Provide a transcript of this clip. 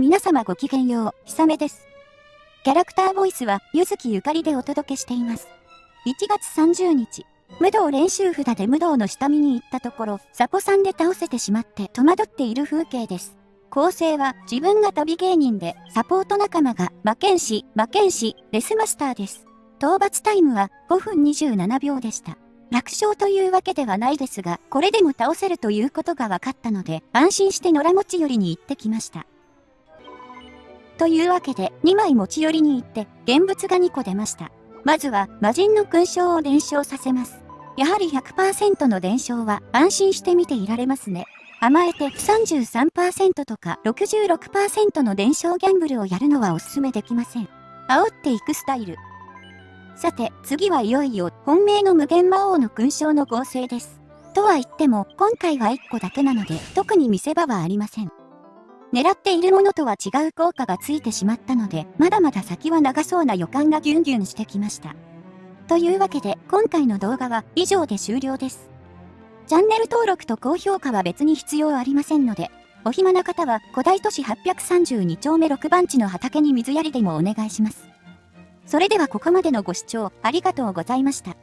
皆様ごきげんよう、ひさめです。キャラクターボイスは、ゆずきゆかりでお届けしています。1月30日、武道練習札で武道の下見に行ったところ、サポさんで倒せてしまって戸惑っている風景です。構成は自分が旅芸人で、サポート仲間が魔剣士、魔剣士、レスマスターです。討伐タイムは5分27秒でした。楽勝というわけではないですが、これでも倒せるということが分かったので、安心して野良持ち寄りに行ってきました。というわけで、2枚持ち寄りに行って、現物が2個出ました。まずは、魔人の勲章を伝承させます。やはり100%の伝承は安心して見ていられますね。甘えて33%とか66%の伝承ギャンブルをやるのはおすすめできません。煽っていくスタイル。さて、次はいよいよ本命の無限魔王の勲章の合成です。とは言っても、今回は1個だけなので、特に見せ場はありません。狙っているものとは違う効果がついてしまったので、まだまだ先は長そうな予感がギュンギュンしてきました。というわけで、今回の動画は以上で終了です。チャンネル登録と高評価は別に必要ありませんので、お暇な方は古代都市832丁目6番地の畑に水やりでもお願いします。それではここまでのご視聴ありがとうございました。